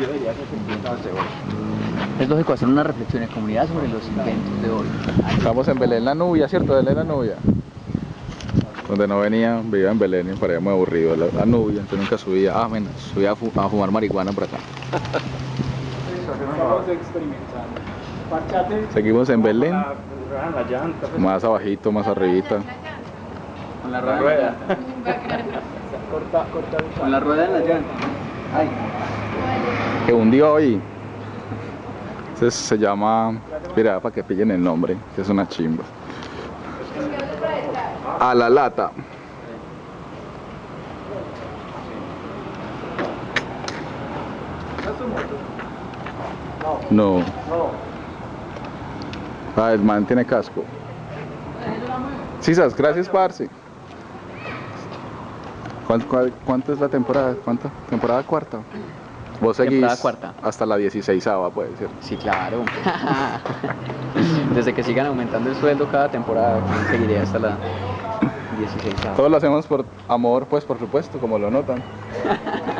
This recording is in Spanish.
Yo diría que Es lógico hacer una reflexión en comunidad sobre los inventos de hoy. Estamos en Belén la Nubia, ¿cierto? Belén la Nubia. Donde no venía, vivía en Belén y me parecía muy aburrido la, la Nubia, entonces nunca subía. Ah, menos, subía a, fu- a fumar marihuana por acá. Estamos experimentando. Parchate. Seguimos en Belén, más abajito, más arribita. Con la rueda. Con la rueda en la llanta. Ay. Que un día hoy se, llama, mira, para que pillen el nombre, que es una chimba. A la lata. No. Ah, el man tiene casco. Sisas, gracias, parce. ¿Cuánto, cuánto es la temporada? ¿Cuánto? ¿Temporada cuarta? Vos seguís Temporada cuarta. hasta la 16 puede ser. Sí, claro. Desde que sigan aumentando el sueldo cada temporada, seguiré hasta la 16. Todos lo hacemos por amor, pues por supuesto, como lo notan.